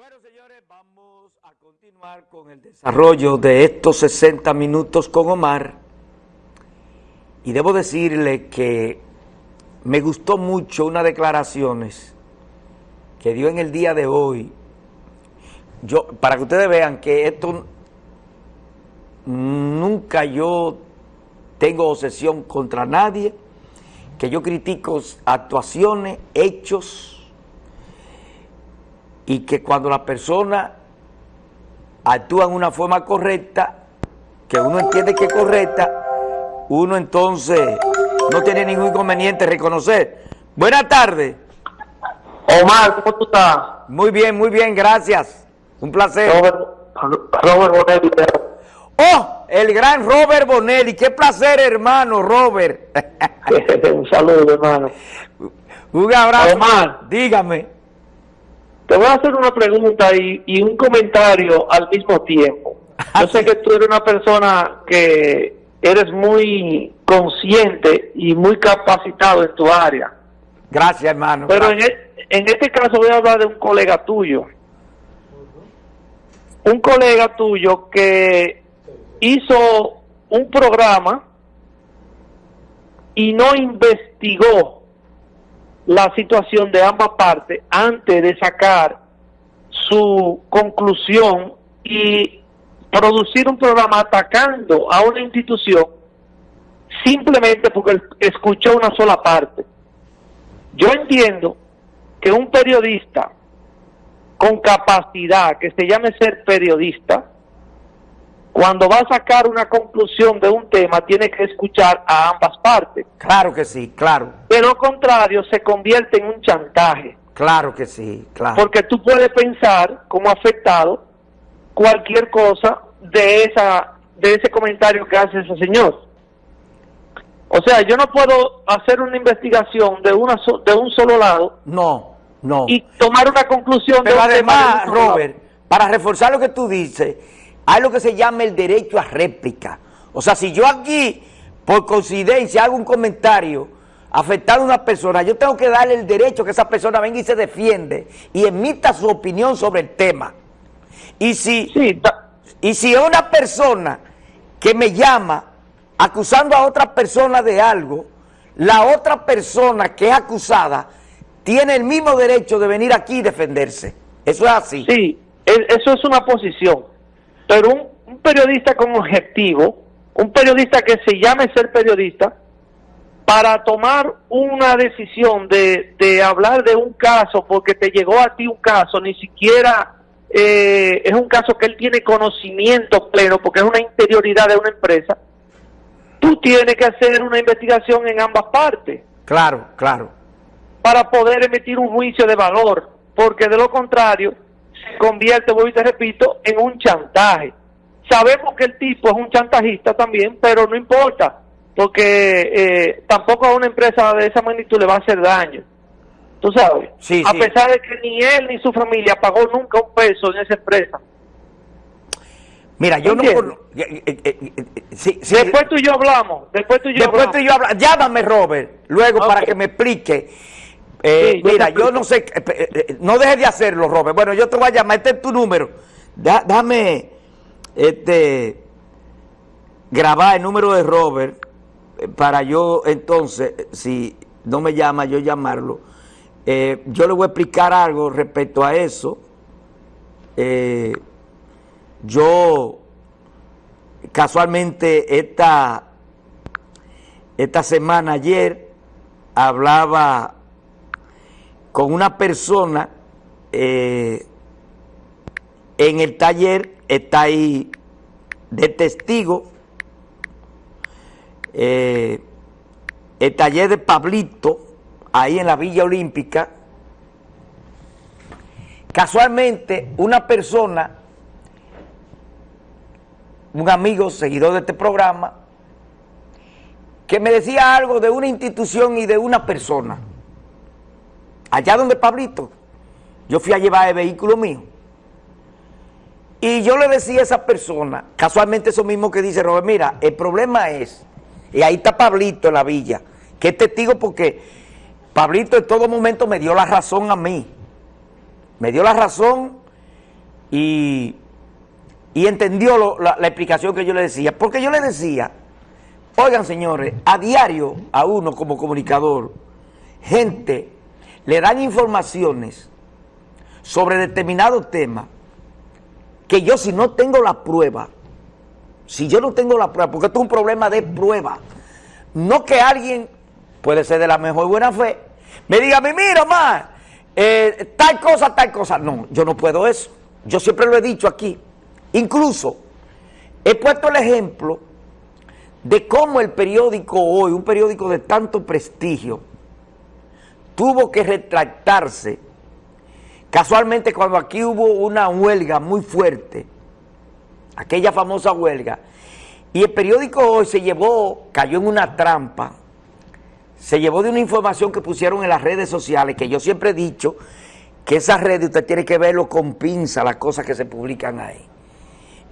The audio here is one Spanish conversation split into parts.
Bueno, señores, vamos a continuar con el desarrollo de estos 60 minutos con Omar. Y debo decirle que me gustó mucho unas declaraciones que dio en el día de hoy. Yo, para que ustedes vean que esto nunca yo tengo obsesión contra nadie, que yo critico actuaciones, hechos, y que cuando la persona actúa en una forma correcta, que uno entiende que es correcta, uno entonces no tiene ningún inconveniente reconocer. Buenas tardes. Omar, ¿cómo tú estás? Muy bien, muy bien, gracias. Un placer. Robert, Robert Bonelli. Oh, el gran Robert Bonelli. Qué placer, hermano, Robert. Un saludo, hermano. Un abrazo. Omar. Dígame. Te voy a hacer una pregunta y, y un comentario al mismo tiempo. Yo sé que tú eres una persona que eres muy consciente y muy capacitado en tu área. Gracias, hermano. Pero en, gracias. e- en este caso voy a hablar de un colega tuyo. Un colega tuyo que hizo un programa y no investigó la situación de ambas partes antes de sacar su conclusión y producir un programa atacando a una institución simplemente porque escuchó una sola parte. Yo entiendo que un periodista con capacidad, que se llame ser periodista, cuando va a sacar una conclusión de un tema, tiene que escuchar a ambas partes. Claro que sí, claro. De lo contrario, se convierte en un chantaje. Claro que sí, claro. Porque tú puedes pensar como afectado cualquier cosa de esa de ese comentario que hace ese señor. O sea, yo no puedo hacer una investigación de una so- de un solo lado No, no. y tomar una conclusión Pero de un tema además, de un solo lado. Robert, para reforzar lo que tú dices, hay lo que se llama el derecho a réplica. O sea, si yo aquí, por coincidencia, hago un comentario afectando a una persona, yo tengo que darle el derecho que esa persona venga y se defiende y emita su opinión sobre el tema. Y si, Sí, y si es una persona que me llama acusando a otra persona de algo, la otra persona que es acusada tiene el mismo derecho de venir aquí y defenderse. Eso es así. Sí, e- eso es una posición. Pero un, un periodista con objetivo, un periodista que se llame ser periodista, para tomar una decisión de, de hablar de un caso, porque te llegó a ti un caso, ni siquiera eh, es un caso que él tiene conocimiento pleno, porque es una interioridad de una empresa, tú tienes que hacer una investigación en ambas partes Claro, claro. para poder emitir un juicio de valor, porque de lo contrario se convierte, voy y te repito, en un chantaje. Sabemos que el tipo es un chantajista también, pero no importa, porque eh, tampoco a una empresa de esa magnitud le va a hacer daño. Tú sabes, Sí, a sí. pesar de que ni él ni su familia pagó nunca un peso en esa empresa. Mira, yo no... Eh, eh, sí, Después tú y yo hablamos, después tú y yo después hablamos. tú y yo habla- Llámame, Robert, luego para que me explique. Eh, Sí, mira, yo no sé... eh, eh, no dejes de hacerlo, Robert. Bueno, yo te voy a llamar. Este es tu número. Da- Déjame este, grabar el número de Robert para yo, entonces, si no me llama, yo llamarlo. Eh, yo le voy a explicar algo respecto a eso. Eh, yo casualmente esta, esta semana ayer hablaba con una persona eh, en el taller, está ahí de testigo, eh, el taller de Pablito, ahí en la Villa Olímpica, casualmente una persona un amigo, seguidor de este programa, que me decía algo de una institución y de una persona. Allá donde Pablito, yo fui a llevar el vehículo mío. Y yo le decía a esa persona, casualmente eso mismo que dice Robert, mira, el problema es, y ahí está Pablito en la villa, que es testigo porque Pablito en todo momento me dio la razón a mí. Me dio la razón y, entendió la, la explicación que yo le decía. Porque yo le decía, oigan señores, a diario a uno como comunicador, gente le dan informaciones sobre determinados temas que yo si no tengo la prueba, si yo no tengo la prueba, porque esto es un problema de prueba, no que alguien, puede ser de la mejor buena fe, me diga, mira, más, eh, tal cosa, tal cosa. No, yo no puedo eso. Yo siempre lo he dicho aquí. Incluso he puesto el ejemplo de cómo el periódico hoy, un periódico de tanto prestigio, tuvo que retractarse. Casualmente cuando aquí hubo una huelga muy fuerte, aquella famosa huelga, y el periódico hoy se llevó, cayó en una trampa, se llevó de una información que pusieron en las redes sociales, que yo siempre he dicho que esas redes usted tiene que verlo con pinza, las cosas que se publican ahí.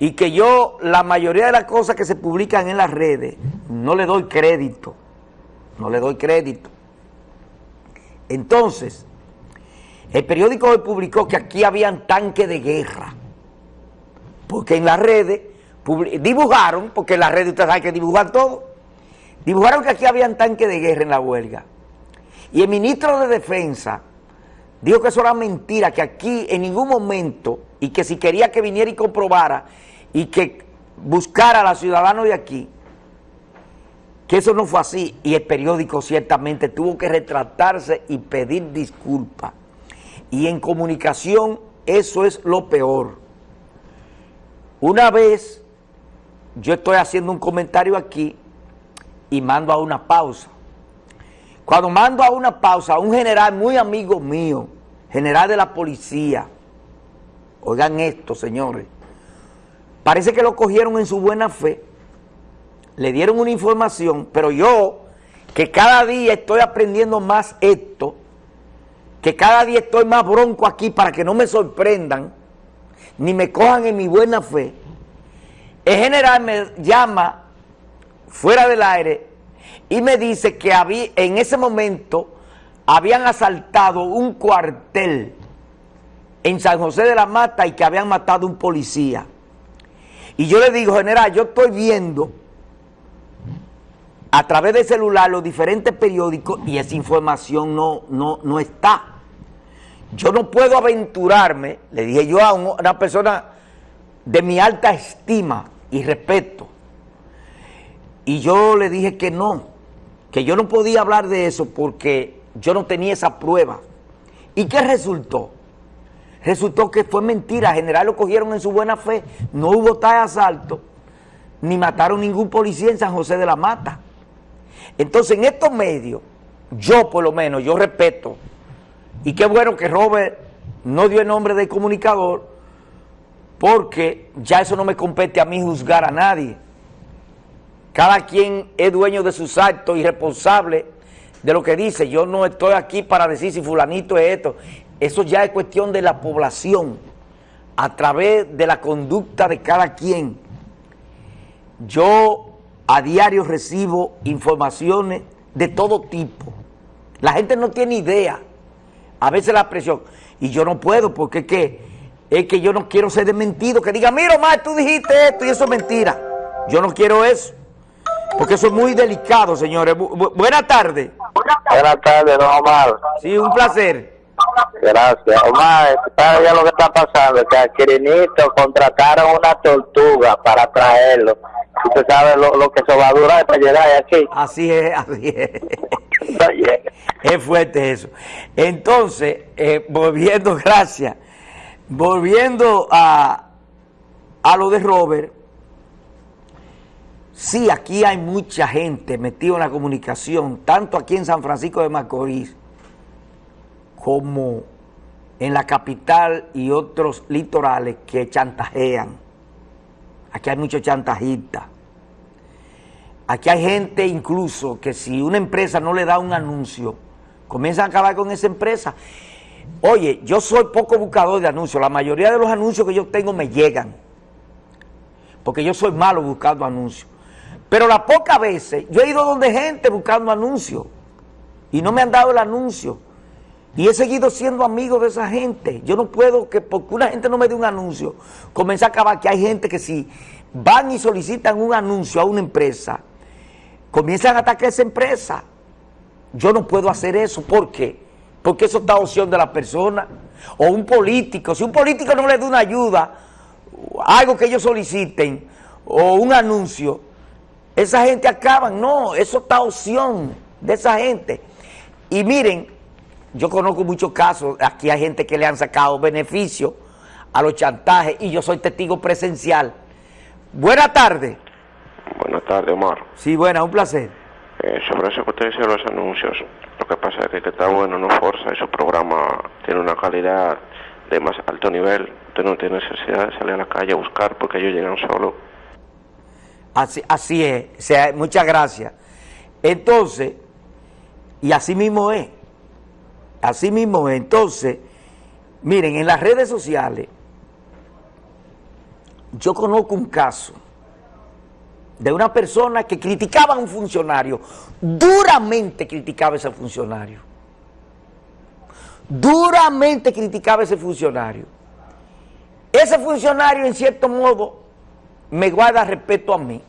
Y que yo, la mayoría de las cosas que se publican en las redes, no le doy crédito, no le doy crédito. Entonces, el periódico hoy publicó que aquí habían tanques de guerra, porque en las redes dibujaron, porque en las redes usted sabe que dibujan todo, Dibujaron que aquí habían tanques de guerra en la huelga. Y el ministro de Defensa dijo que eso era mentira, que aquí en ningún momento, y que si quería que viniera y comprobara, y que buscara a los ciudadanos de aquí, que eso no fue así. Y el periódico ciertamente tuvo que retratarse y pedir disculpas. Y en comunicación eso es lo peor. Una vez yo estoy haciendo un comentario aquí y mando a una pausa. Cuando mando a una pausa un general muy amigo mío, general de la policía, oigan esto, señores, parece que lo cogieron en su buena fe, le dieron una información, pero yo, que cada día estoy aprendiendo más esto, que cada día estoy más bronco aquí para que no me sorprendan, ni me cojan en mi buena fe, el general me llama fuera del aire y me dice que había, en ese momento habían asaltado un cuartel en San José de la Mata y que habían matado un policía. Y yo le digo, general, yo estoy viendo a través del celular los diferentes periódicos y esa información no, no, no está. Yo no puedo aventurarme, le dije yo a una persona de mi alta estima y respeto, y yo le dije que no, que yo no podía hablar de eso porque yo no tenía esa prueba. ¿Y qué resultó? Resultó que fue mentira, general lo cogieron en su buena fe, no hubo tal asalto, ni mataron ningún policía en San José de la Mata. Entonces en estos medios, yo por lo menos, yo respeto, y qué bueno que Robert no dio el nombre de comunicador, porque ya eso no me compete a mí juzgar a nadie. Cada quien es dueño de sus actos y responsable de lo que dice. Yo no estoy aquí para decir si fulanito es esto. Eso ya es cuestión de la población a través de la conducta de cada quien. Yo a diario recibo informaciones de todo tipo. La gente no tiene idea. A veces la presión. Y yo no puedo porque es que, es que yo no quiero ser desmentido. Que diga, mira, Omar, tú dijiste esto y eso es mentira. Yo no quiero eso. Porque eso es muy delicado, señores. buenas tardes. Buenas tardes, don Omar. Sí, un placer. Gracias. Omar, ¿sabes ya lo que está pasando? Que a Quirinito contrataron una tortuga para traerlo. Usted sabe lo, que eso va a durar para llegar aquí. Así es, así es. es fuerte eso. Entonces, eh, volviendo, gracias, volviendo a, a lo de Robert, Sí, aquí hay mucha gente metida en la comunicación, tanto aquí en San Francisco de Macorís como en la capital y otros litorales que chantajean. Aquí hay muchos chantajistas. Aquí hay gente incluso que si una empresa no le da un anuncio, comienzan a acabar con esa empresa. Oye, yo soy poco buscador de anuncios. La mayoría de los anuncios que yo tengo me llegan. Porque yo soy malo buscando anuncios. Pero las pocas veces, yo he ido donde gente buscando anuncios y no me han dado el anuncio. Y he seguido siendo amigo de esa gente. Yo no puedo que porque una gente no me dé un anuncio, comience a acabar que hay gente que si van y solicitan un anuncio a una empresa, comienzan a atacar a esa empresa. Yo no puedo hacer eso. ¿Por qué? Porque eso está opción de la persona. O un político. Si un político no le da una ayuda, algo que ellos soliciten, o un anuncio, esa gente acaba. No, eso está opción de esa gente. Y miren, yo conozco muchos casos, aquí hay gente que le han sacado beneficio a los chantajes y yo soy testigo presencial. Buenas tardes. Buenas tardes, Omar. Sí, buena, un placer. Eh, sobre eso que usted dice los anuncios, lo que pasa es que, que está bueno, no forza, esos programas tienen una calidad de más alto nivel, usted no tiene necesidad de salir a la calle a buscar porque ellos llegan solos. Así, así es, o sea, muchas gracias. Entonces, y así mismo es. Así mismo, entonces, miren, en las redes sociales, yo conozco un caso de una persona que criticaba a un funcionario, duramente criticaba a ese funcionario, duramente criticaba a ese funcionario. Ese funcionario, en cierto modo, me guarda respeto a mí,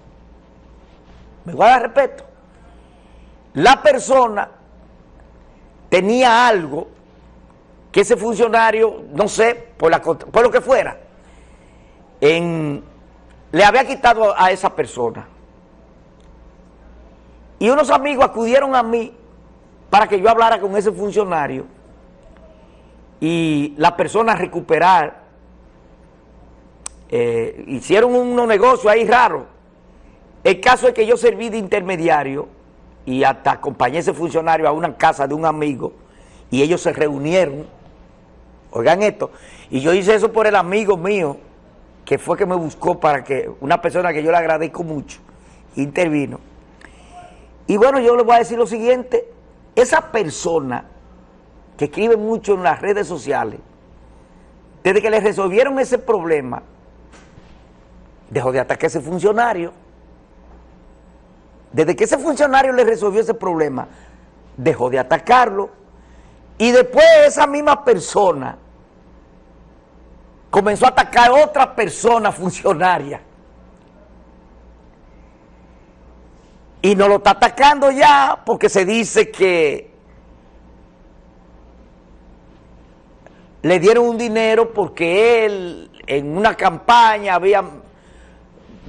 me guarda respeto. La persona tenía algo que ese funcionario, no sé, por, lo que fuera, le había quitado a esa persona. Y unos amigos acudieron a mí para que yo hablara con ese funcionario y la persona recuperar. Eh, hicieron unos negocios ahí raros. El caso es que yo serví de intermediario y hasta acompañé a ese funcionario a una casa de un amigo y ellos se reunieron, oigan esto, y yo hice eso por el amigo mío, que fue que me buscó para que, una persona que yo le agradezco mucho, intervino. Y bueno, yo les voy a decir lo siguiente, esa persona que escribe mucho en las redes sociales, desde que le resolvieron ese problema, dejó de atacar a ese funcionario, desde que ese funcionario le resolvió ese problema, dejó de atacarlo. Y después esa misma persona comenzó a atacar a otra persona funcionaria. Y no lo está atacando ya porque se dice que le dieron un dinero porque él en una campaña había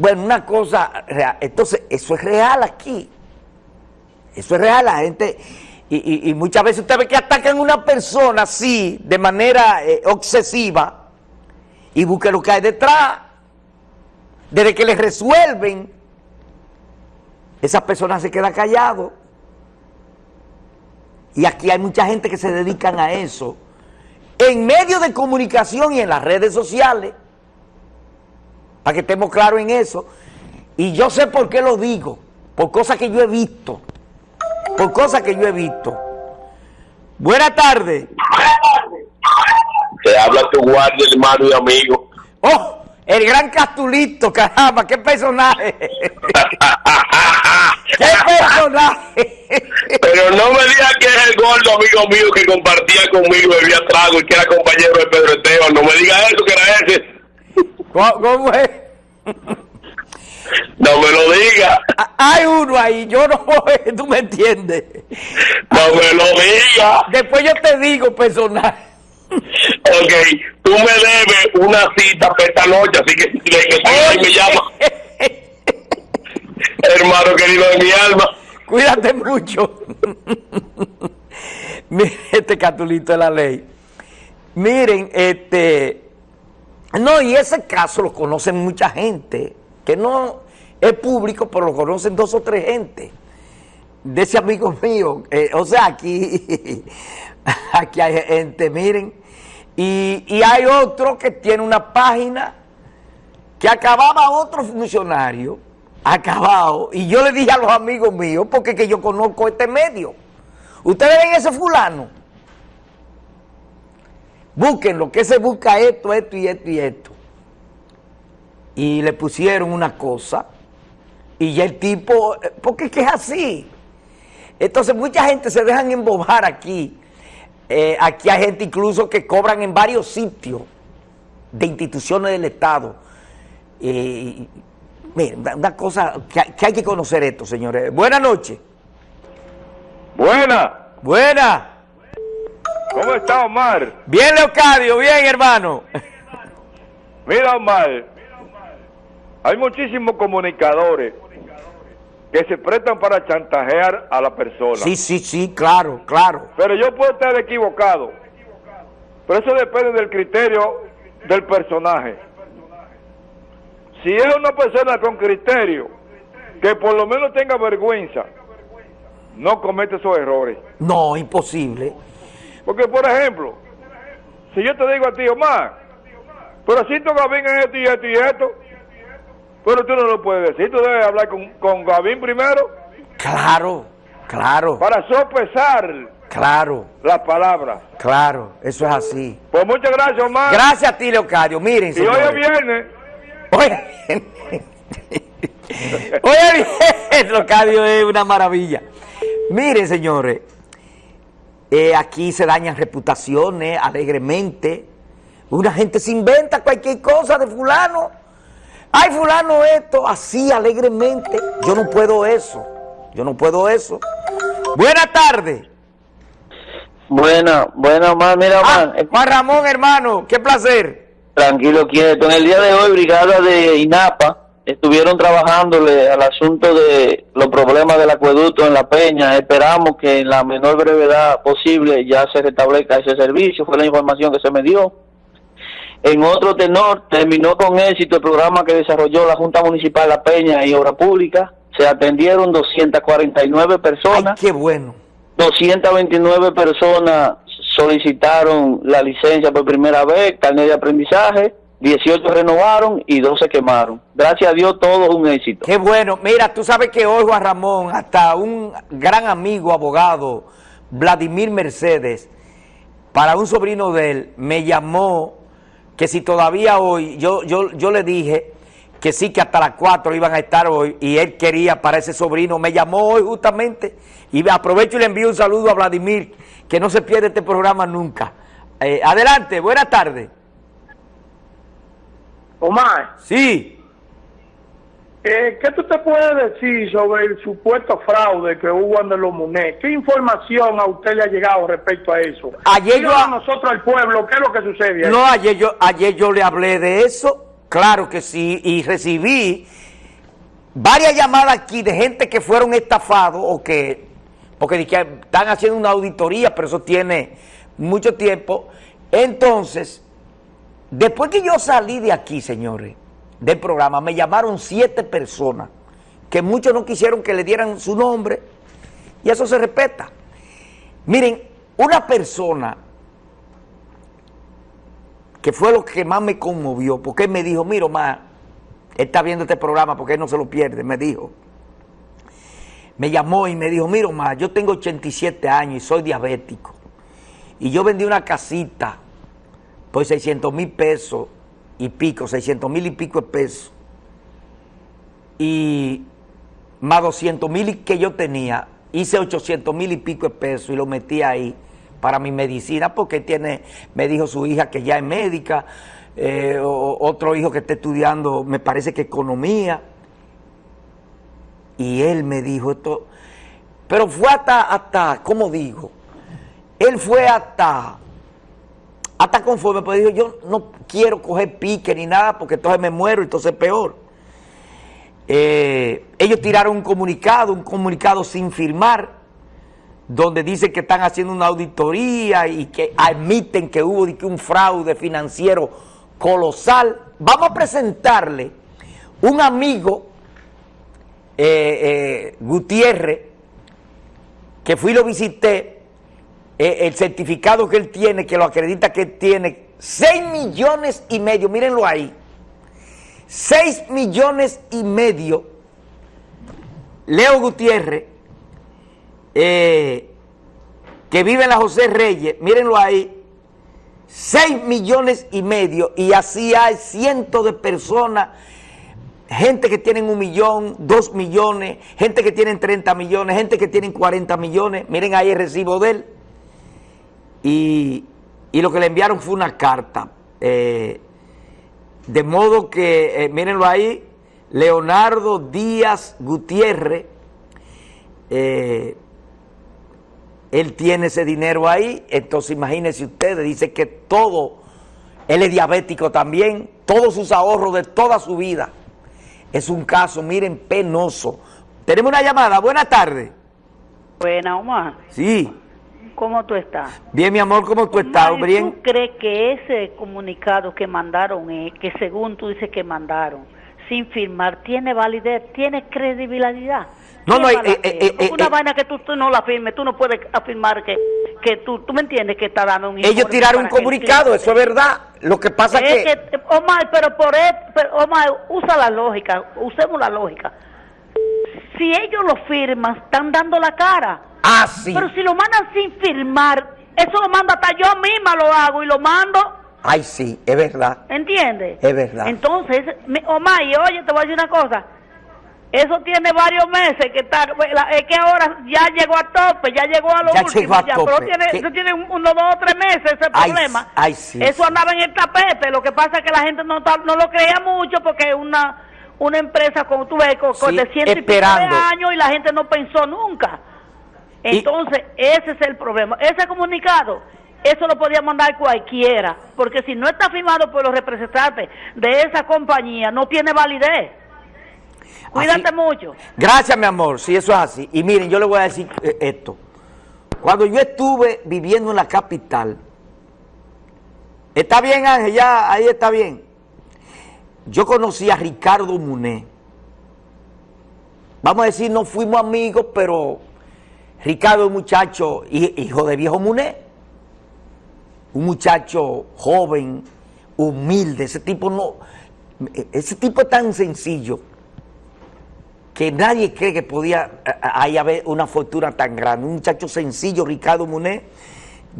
bueno, una cosa real. Entonces, eso es real aquí. Eso es real. La gente... Y, muchas veces usted ve que atacan a una persona así, de manera eh, obsesiva, y busca lo que hay detrás. Desde que le resuelven, esa persona se queda callado. Y aquí hay mucha gente que se dedican a eso. En medio de comunicación y en las redes sociales para que estemos claros en eso. Y yo sé por qué lo digo, por cosas que yo he visto, por cosas que yo he visto. Buenas tardes. Te habla tu guardia, hermano y amigo. ¡Oh! El gran Castulito, caramba, qué personaje. ¡Qué personaje! Pero no me digas que es el gordo amigo mío que compartía conmigo, bebía trago y que era compañero de Pedro Esteban. No me digas eso, que era ese. ¿Cómo, es? No me lo diga. Hay uno ahí, yo no, tú me entiendes. No me lo diga. Después yo te digo personal. Ok, tú me debes una cita para esta noche, así que, que me llama. Hermano querido de mi alma. Cuídate mucho. Mire este catulito de la ley. Miren, este no, y ese caso lo conocen mucha gente, que no es público, pero lo conocen dos o tres gente. De ese amigo mío, eh, o sea, aquí, aquí hay gente, miren, y, y hay otro que tiene una página que acababa otro funcionario, acabado, y yo le dije a los amigos míos, porque que yo conozco este medio, ustedes ven ese fulano, Busquen lo que se busca esto, esto y esto y esto. Y le pusieron una cosa y ya el tipo, porque es que es así. Entonces mucha gente se dejan embobar aquí. Eh, aquí hay gente incluso que cobran en varios sitios de instituciones del Estado. Eh, miren, una- cosa que, hay- que hay que conocer esto, señores. Buenas noches. Buena. Buena. ¿Cómo está Omar? Bien, Leocadio, bien, hermano. Mira Omar, hay muchísimos comunicadores que se prestan para chantajear a la persona. Sí, sí, sí, claro, claro. Pero yo puedo estar equivocado. Pero eso depende del criterio del personaje. Si es una persona con criterio, que por lo menos tenga vergüenza, no comete esos errores. No, imposible. Porque, por ejemplo, si yo te digo a ti, Omar, pero si tú Gavín es esto y esto y esto, pero tú no lo puedes decir, tú debes hablar con, con Gavín primero Claro, claro, para sopesar claro, las palabras. claro. Eso es así. Pues muchas gracias, Omar. Gracias a ti, Leocadio. Miren, y hoy es señores. viernes. Oye, oye, bien, Leocadio es una maravilla. Miren, señores, eh, aquí se dañan reputaciones alegremente. Una gente se inventa cualquier cosa de fulano. Ay, fulano esto, así alegremente. Yo no puedo eso. Yo no puedo eso. Buenas tardes. Bueno, bueno, Omar, mira, Ah, eh, Juan Ramón, hermano, qué placer. tranquilo, quieto. En el día de hoy, Brigada de INAPA estuvieron trabajándole al asunto de los problemas del acueducto en La Peña. Esperamos que en la menor brevedad posible ya se restablezca ese servicio, fue la información que se me dio. En otro tenor, terminó con éxito el programa que desarrolló la Junta Municipal La Peña y Obra Pública. Se atendieron 249 Ay, personas. qué bueno. 229 personas solicitaron la licencia por primera vez, carnet de aprendizaje, 18 renovaron y 12 quemaron. Gracias a Dios todo un éxito. Qué bueno. Mira, tú sabes que hoy, Juan Ramón, hasta un gran amigo, abogado, Vladimir Mercedes, para un sobrino de él, me llamó que si todavía hoy, yo, yo, yo le dije que sí, que hasta las 4 iban a estar hoy, y él quería para ese sobrino, me llamó hoy justamente, y aprovecho y le envío un saludo a Vladimir, que no se pierde este programa nunca. Eh, adelante, buenas tardes. Omar, Sí. eh, ¿qué tú te puedes decir sobre el supuesto fraude que hubo en los Muné? ¿Qué información a usted le ha llegado respecto a eso? Ayer yo- a nosotros, al pueblo, ¿qué es lo que sucede ahí? No, ayer yo, ayer yo le hablé de eso, claro que sí, y recibí varias llamadas aquí de gente que fueron estafados o que, porque que están haciendo una auditoría, pero eso tiene mucho tiempo. Entonces, después que yo salí de aquí, señores, del programa, me llamaron siete personas, que muchos no quisieron que le dieran su nombre, y eso se respeta. Miren, una persona que fue lo que más me conmovió, porque él me dijo, mira, él está viendo este programa porque él no se lo pierde, me dijo. Me llamó y me dijo, mira, Omar, yo tengo 87 años y soy diabético. Y yo vendí una casita por 600 mil pesos y pico, 600 mil y pico de pesos. Y más 200 mil que yo tenía, hice 800 mil y pico de pesos y lo metí ahí para mi medicina porque tiene, me dijo su hija que ya es médica, eh, otro hijo que está estudiando, me parece que economía. Y él me dijo esto, pero fue hasta, hasta, ¿cómo digo? Él fue hasta, hasta conforme, pues dijo, yo no quiero coger pique ni nada porque entonces me muero, entonces es peor. Eh, ellos tiraron un comunicado, un comunicado sin firmar, donde dicen que están haciendo una auditoría y que admiten que hubo un fraude financiero colosal. Vamos a presentarle un amigo, eh, eh, Gutiérrez, que fui y lo visité, el certificado que él tiene, que lo acredita que tiene, 6 millones y medio, mírenlo ahí, 6 millones y medio, Leo Gutiérrez, eh, que vive en la José Reyes, mírenlo ahí, 6 millones y medio, y así hay cientos de personas, gente que tienen un millón, dos millones, gente que tienen 30 millones, gente que tienen 40 millones, miren ahí el recibo de él. Y, y lo que le enviaron fue una carta. Eh, de modo que, eh, mírenlo ahí, Leonardo Díaz Gutiérrez, eh, él tiene ese dinero ahí, entonces imagínense ustedes, dice que todo, él es diabético también, todos sus ahorros de toda su vida. Es un caso, miren, penoso. Tenemos una llamada, buenas tardes. Buena, Omar. Sí. ¿Cómo tú estás? Bien, mi amor, ¿cómo tú estás? Omar, ¿y Bien. ¿Tú crees que ese comunicado que mandaron, eh, que según tú dices que mandaron, sin firmar, tiene validez, tiene credibilidad? No, ¿Quién no, eh, eh, eh, eh, una vaina que tú, tú no la firmes, tú no puedes afirmar que, que tú, tú me entiendes que está dando un Ellos tiraron un comunicado, eso es verdad. Lo que pasa es que... que, Omar, pero por e- pero, Omar, usa la lógica, usemos la lógica. Si ellos lo firman, están dando la cara. Ah, sí. Pero si lo mandan sin firmar, eso lo mando hasta yo misma lo hago y lo mando, Ay, sí, es verdad. ¿entiendes? Es verdad. Entonces, Omar, y oye, te voy a decir una cosa. Eso tiene varios meses que está, es que ahora ya llegó a tope, ya llegó a lo Ya último, llegó a ya, tope. pero tiene, eso tiene un- unos dos o tres meses ese Ay, problema. ay, sí, eso sí. andaba en el tapete, lo que pasa es que la gente no, no lo creía mucho porque es una, una empresa, como tú ves, con, Sí, de ciento y pico de años y la gente no pensó nunca. Y- Entonces, ese es el problema. Ese comunicado, eso lo podía mandar cualquiera, porque si no está firmado por los representantes de esa compañía, no tiene validez. Cuídate Así- mucho. Gracias, mi amor, si eso es así. Y miren, yo le voy a decir eh, esto. Cuando yo estuve viviendo en la capital, está bien, Ángel, ya ahí está bien. Yo conocí a Ricardo Muné. Vamos a decir, no fuimos amigos, pero Ricardo es muchacho, hi- hijo de viejo Muné. Un muchacho joven, humilde. Ese tipo no. Ese tipo es tan sencillo que nadie cree que podía eh, ahí haber una fortuna tan grande. Un muchacho sencillo, Ricardo Muné,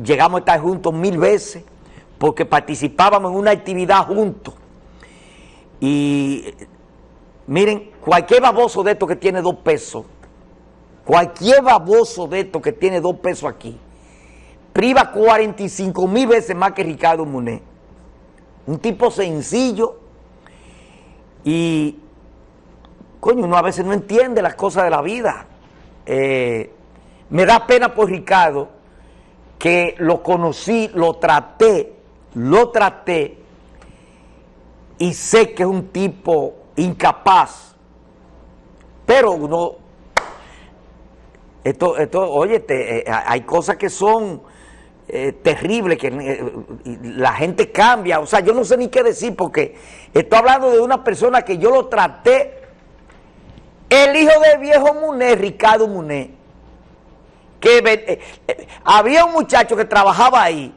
llegamos a estar juntos mil veces porque participábamos en una actividad juntos. Y miren, cualquier baboso de estos que tiene dos pesos, cualquier baboso de estos que tiene dos pesos aquí, priva 45 mil veces más que Ricardo Muné. Un tipo sencillo y coño, uno a veces no entiende las cosas de la vida. Eh, me da pena por Ricardo que lo conocí, lo traté, lo traté y sé que es un tipo incapaz. Pero uno, esto, esto, oye, te- eh, hay cosas que son eh, terribles, que eh, la gente cambia. O sea, yo no sé ni qué decir porque estoy hablando de una persona que yo lo traté el hijo del viejo Muné, Ricardo Muné, que había un muchacho que trabajaba ahí,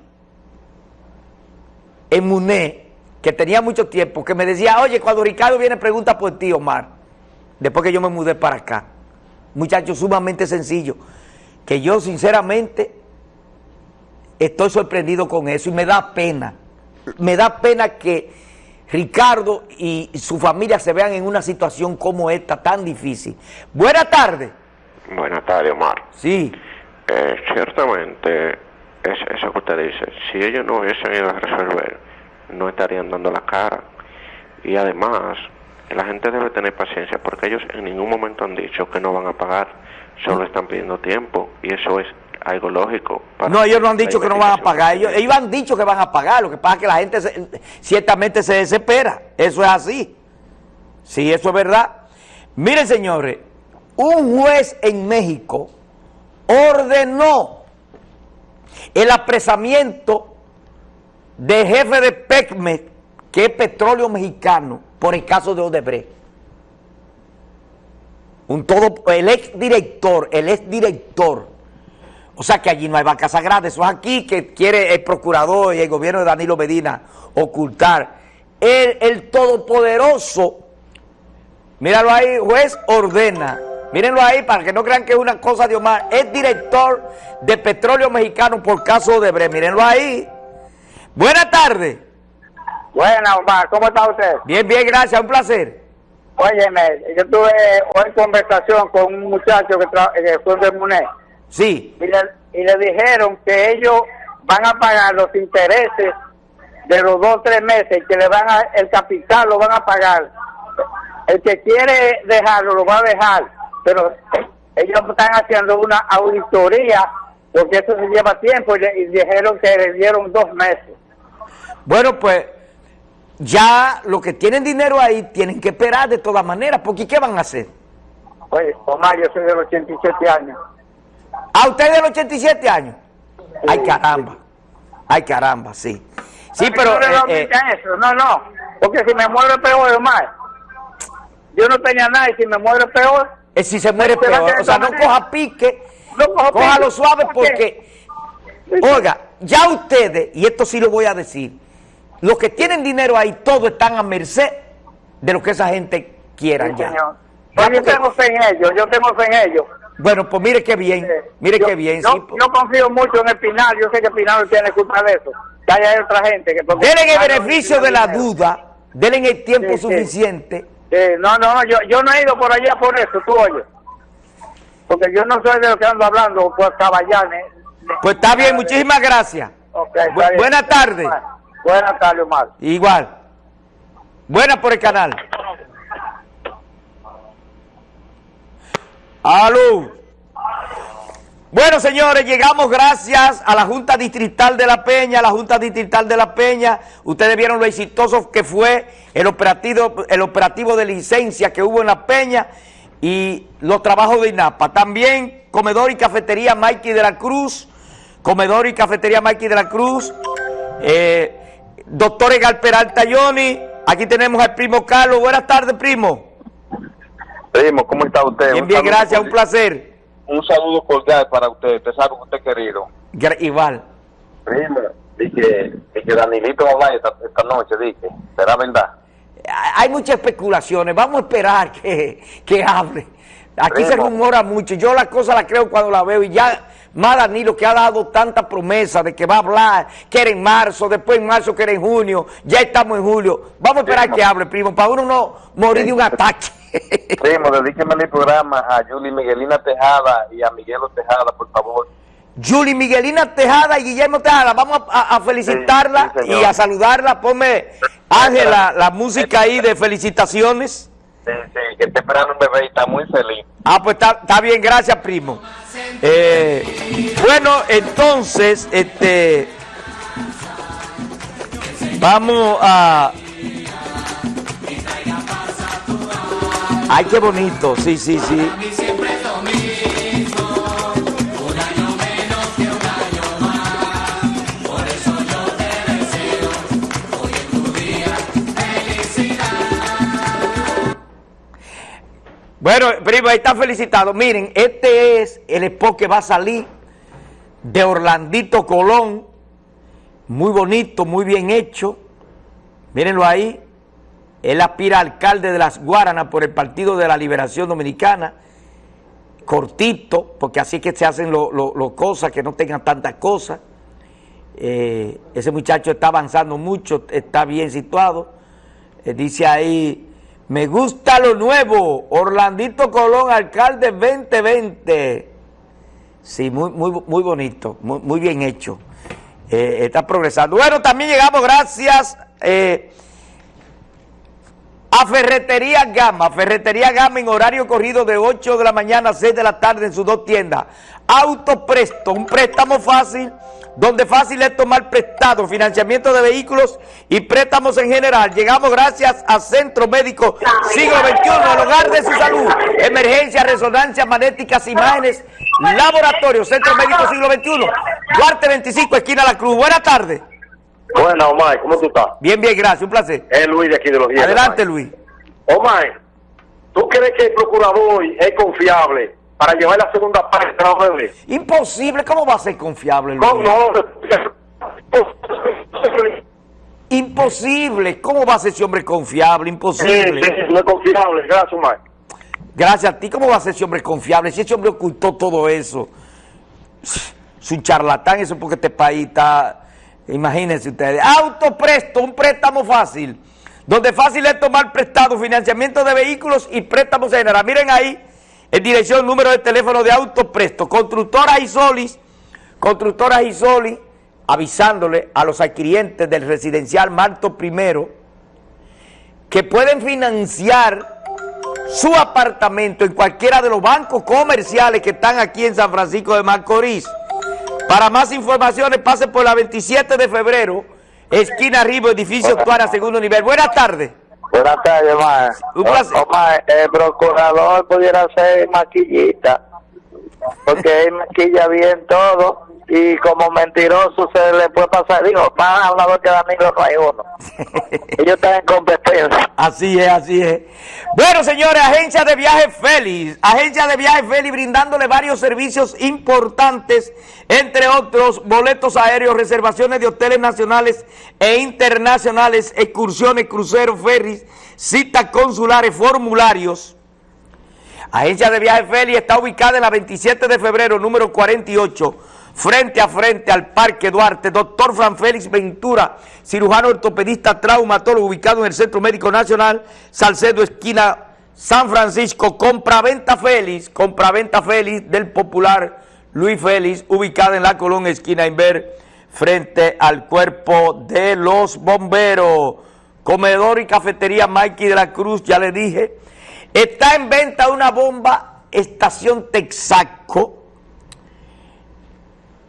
en Muné, que tenía mucho tiempo, que me decía, oye, cuando Ricardo viene pregunta por ti, Omar, después que yo me mudé para acá. Muchacho sumamente sencillo, que yo sinceramente estoy sorprendido con eso y me da pena. Me da pena que Ricardo y su familia se vean en una situación como esta tan difícil. Buenas tardes. Buenas tardes, Omar. Sí, Eh, ciertamente, es, eso que usted dice, si ellos no hubiesen ido a resolver, no estarían dando la cara. Y además, la gente debe tener paciencia porque ellos en ningún momento han dicho que no van a pagar, solo están pidiendo tiempo y eso es algo lógico. para no, ellos no han dicho que no van a pagar. Ellos, ellos han dicho que van a pagar. Lo que pasa es que la gente se- ciertamente se desespera. Eso es así. Sí, eso es verdad. Miren, señores, un juez en México ordenó el apresamiento del jefe de PECMES, que es petróleo mexicano, por el caso de Odebrecht. Un todo, el ex director, el ex director. O sea que allí no hay vaca sagrada, eso es aquí que quiere el procurador y el gobierno de Danilo Medina ocultar. El, el todopoderoso, míralo ahí, juez ordena, mírenlo ahí para que no crean que es una cosa de Omar, es director de petróleo mexicano por caso de Bre, mírenlo ahí. Buenas tardes. Buena, Omar, ¿cómo está usted? Bien, bien, gracias, un placer. Óyeme, yo tuve hoy conversación con un muchacho que, tra- que fue de Muné Sí, y le, y le dijeron que ellos van a pagar los intereses de los dos o tres meses que le van a, el capital lo van a pagar. El que quiere dejarlo lo va a dejar, pero ellos están haciendo una auditoría porque eso se lleva tiempo y, le- y dijeron que le dieron dos meses. Bueno, pues ya los que tienen dinero ahí tienen que esperar de todas maneras, porque ¿qué van a hacer? Oye, Omar, yo soy de los 87 años. ¿A ustedes de los 87 años? Ay, caramba. Ay, caramba, sí. Sí, pero... No eh, eh, eso, no, no. Porque si me muero es peor, Omar. Yo no tenía nada y si me muero es peor. eh, si se muere peor. O sea, no manera- coja pique, No coja cójalo pique. suave porque... Oiga, ya ustedes, y esto sí lo voy a decir, los que tienen dinero ahí, todos están a merced de lo que esa gente quiera Sí, ya. señor. Pero yo tengo fe en ellos, yo tengo fe en ellos. Bueno, pues mire qué bien, mire yo, qué bien. Yo, sí, pues. yo confío mucho en el Pinal, yo sé que el Pinal no tiene culpa de eso. Que haya otra gente que... Denle el beneficio de la duda, denle el tiempo Sí, sí. suficiente. Sí, no, no, no, yo, yo no he ido por allá por eso, tú oyes. Porque yo no soy de lo que ando hablando por caballanes. Pues está bien, muchísimas gracias. Ok, está Bu- buenas tardes. Buenas tardes, Omar. Igual. Buena por el canal. Aló. Bueno, señores, llegamos gracias a la Junta Distrital de La Peña, la Junta Distrital de La Peña. Ustedes vieron lo exitoso que fue el operativo, el operativo de licencia que hubo en La Peña y los trabajos de INAPA. También comedor y cafetería Mikey de la Cruz, comedor y cafetería Mikey de la Cruz, eh, doctor Egal Peralta Yoni, aquí tenemos al primo Carlos. Buenas tardes, primo. Primo, ¿cómo está usted? Bien, bien, gracias, un placer. Un saludo cordial para usted, usted sabe que usted es querido. Igual. Primo, dije, que Danilito va a hablar esta, esta noche, dije, ¿será verdad? hay muchas especulaciones, vamos a esperar que, que hable. Aquí se rumora mucho, yo las cosas las creo cuando la veo y ya más Danilo que ha dado tanta promesa de que va a hablar, que era en marzo, después en marzo que era en junio, ya estamos en julio. Vamos a esperar Primo. que hable, primo, para uno no morir de un ataque. Primo, dedíqueme el programa a Julie Miguelina Tejada y a Miguelo Tejada, por favor. Julie Miguelina Tejada y Guillermo Tejada, vamos a, felicitarla Sí, sí, señor. y a saludarla. Ponme, Ángela, la música ahí de felicitaciones. Sí, sí, que está esperando un bebé y está muy feliz. Ah, pues está, está bien, gracias, primo. Eh, bueno, entonces, este, vamos a... Ay, qué bonito, sí, sí, sí. Bueno, primo, ahí está felicitado. Miren, este es el spot que va a salir de Orlandito Colón. Muy bonito, muy bien hecho. Mírenlo ahí. Él aspira alcalde de las Guaranas por el Partido de la Liberación Dominicana. Cortito, porque así es que se hacen las cosas, que no tengan tantas cosas. Eh, ese muchacho está avanzando mucho, está bien situado. Eh, dice ahí, me gusta lo nuevo, Orlandito Colón, alcalde 2020. Sí, muy, muy, muy bonito, muy, muy bien hecho. Eh, está progresando. Bueno, también llegamos gracias eh, Ferretería Gama. Ferretería Gama en horario corrido de 8 de la mañana a 6 de la tarde en sus dos tiendas. Autopresto, un préstamo fácil, donde fácil es tomar prestado, financiamiento de vehículos y préstamos en general. Llegamos gracias a Centro Médico Siglo XXI, el hogar de su salud. Emergencia, resonancia, magnéticas, imágenes, laboratorio, Centro Médico Siglo XXI. Duarte 25, esquina La Cruz. Buenas tardes. Bueno, Omar, ¿cómo tú estás? Bien, bien, gracias, un placer. Es Luis de aquí de los Hielos. Adelante, Luis. Omar, ¿tú crees que el procurador es confiable para llevar la segunda parte de bebé? Imposible, ¿cómo va a ser confiable? Luis? No, no. Imposible, ¿cómo va a ser ese hombre confiable? Sí, Imposible. sí, no es confiable. Gracias, Omar. Gracias a ti, ¿cómo va a ser ese hombre confiable? Si ese hombre ocultó todo eso, es un charlatán, eso porque este país está, imagínense ustedes, autopresto, un préstamo fácil, donde fácil es tomar prestado, financiamiento de vehículos y préstamos en general. Miren ahí, en dirección, número de teléfono de autopresto, constructora Isolis, constructora Isolis, avisándole a los adquirientes del residencial Marto I que pueden financiar su apartamento en cualquiera de los bancos comerciales que están aquí en San Francisco de Macorís. Para más informaciones, pase por la 27 de febrero, esquina Ribo, edificio Tuara, segundo nivel. Buenas tardes. Buenas tardes, Omar. Un placer. Omar, el procurador pudiera ser maquillita, porque él maquilla bien todo y como mentiroso se le puede pasar. Digo, más hablador que Danilo no hay uno. Ellos están en competencia. Así es, así es. Bueno, señores, Agencia de Viajes Félix. Agencia de Viajes Félix brindándole varios servicios importantes, entre otros, boletos aéreos, reservaciones de hoteles nacionales e internacionales, excursiones, cruceros, ferries, citas consulares, formularios. Agencia de Viajes Félix está ubicada en la 27 de febrero, número 48, frente a frente al Parque Duarte. Doctor Fran Félix Ventura, cirujano ortopedista, traumatólogo, ubicado en el Centro Médico Nacional, Salcedo, esquina San Francisco. Compraventa Félix, compraventa Félix del popular Luis Félix, ubicada en la Colón, esquina Inver, frente al cuerpo de los bomberos. Comedor y cafetería Mikey de la Cruz, ya le dije. Está en venta una bomba estación Texaco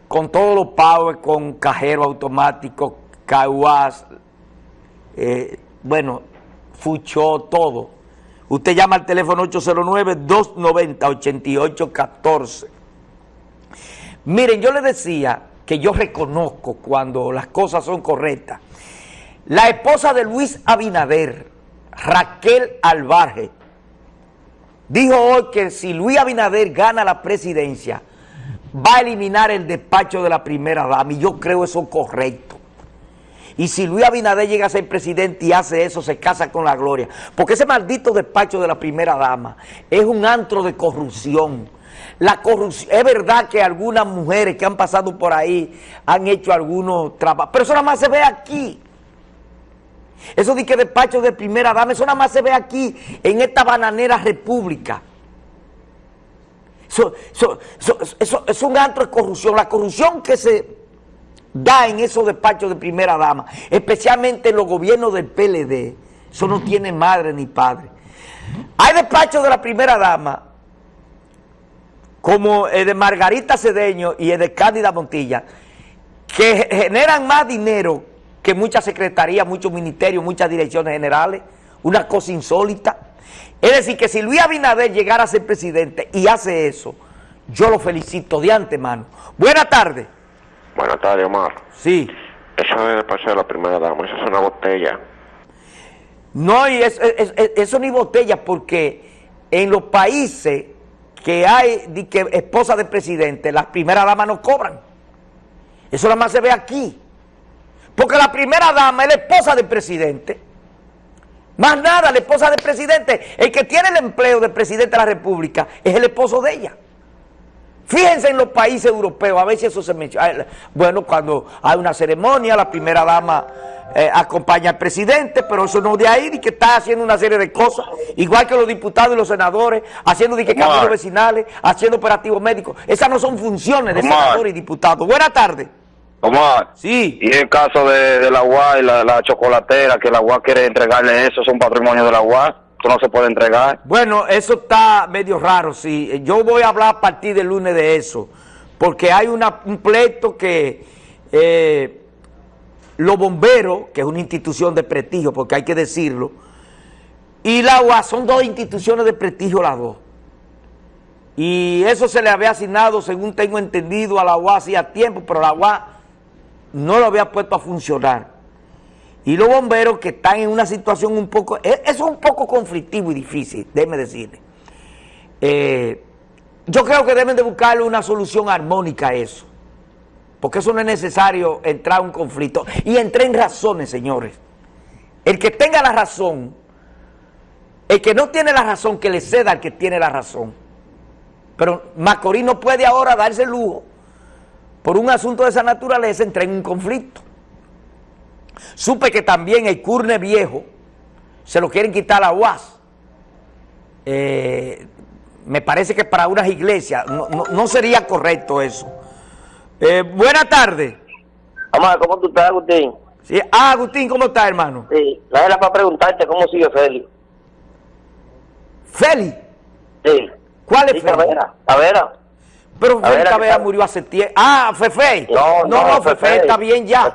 con todos los power, con cajero automático, caguas, eh, bueno, fuchó, todo. Usted llama al teléfono 809-290-8814. Miren, yo le decía que yo reconozco cuando las cosas son correctas. La esposa de Luis Abinader, Raquel Alvarje, dijo hoy que si Luis Abinader gana la presidencia, va a eliminar el despacho de la primera dama, y yo creo eso correcto. Y si Luis Abinader llega a ser presidente y hace eso, se casa con la gloria. Porque ese maldito despacho de la primera dama es un antro de corrupción. La corrupción, es verdad que algunas mujeres que han pasado por ahí han hecho algunos trabajos, pero eso nada más se ve aquí. Eso de que despacho de primera dama, eso nada más se ve aquí, en esta bananera república. Eso, es un antro de corrupción. La corrupción que se da en esos despachos de primera dama, especialmente en los gobiernos del PLD, eso no tiene madre ni padre. Hay despachos de la primera dama, como el de Margarita Cedeño y el de Cándida Montilla, que generan más dinero que muchas secretarías, muchos ministerios, muchas direcciones generales, una cosa insólita. Es decir, que si Luis Abinader llegara a ser presidente y hace eso, yo lo felicito de antemano. Buenas tardes. Buenas tardes, Omar. Sí. Eso es despacho de la primera dama, eso es una botella. No, y eso ni botella, porque en los países que hay que esposa de presidente, las primeras damas no cobran. Eso nada más se ve aquí. Porque la primera dama es la esposa del presidente. Más nada, la esposa del presidente. El que tiene el empleo de presidente de la República es el esposo de ella. Fíjense en los países europeos, a ver si eso se menciona. Bueno, cuando hay una ceremonia, la primera dama eh, acompaña al presidente, pero eso no de ahí, de que está haciendo una serie de cosas, igual que los diputados y los senadores, haciendo de que caminos vecinales, haciendo operativos médicos. Esas no son funciones de senadores y diputados. Buenas tardes. Omar. Sí. Y el caso de, de la UA y la, la chocolatera, que la UA quiere entregarle eso, es un patrimonio de la UA, eso no se puede entregar. Bueno, eso está medio raro, sí. Yo voy a hablar a partir del lunes de eso, porque hay una- un pleito que eh, los bomberos, que es una institución de prestigio, porque hay que decirlo, y la UAS son dos instituciones de prestigio las dos. Y eso se le había asignado, según tengo entendido, a la UAS hacía tiempo, pero la UAS no lo había puesto a funcionar. Y los bomberos que están en una situación un poco, e- eso es un poco conflictivo y difícil, déjeme decirle. Eh, yo creo que deben de buscarle una solución armónica a eso. Porque eso no es necesario entrar a un conflicto. Y entré en razones, señores. El que tenga la razón, el que no tiene la razón, que le ceda al que tiene la razón. Pero Macorís no puede ahora darse el lujo, por un asunto de esa naturaleza, entrar en un conflicto. Supe que también el Curne Viejo se lo quieren quitar a la UAS. Eh, me parece que para unas iglesias no, no- no sería correcto eso. Eh, buenas tardes. Amado, ¿cómo tú estás, Agustín? Sí. Ah, Agustín, ¿cómo estás, hermano? Sí, la era para preguntarte cómo sigue Félix. ¿Félix? Sí. ¿Cuál es Sí, Félix? Tavera, Tavera. Pero Tavera, Félix ¿qué Tavera tal? murió hace tiempo. Ah, Fefe. No, no, no, Fefe Fefe. está bien ya.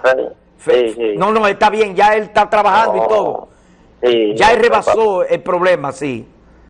Sí, sí. No, no, está bien, ya él está trabajando y No. todo. Sí, Ya él no, rebasó el problema, sí.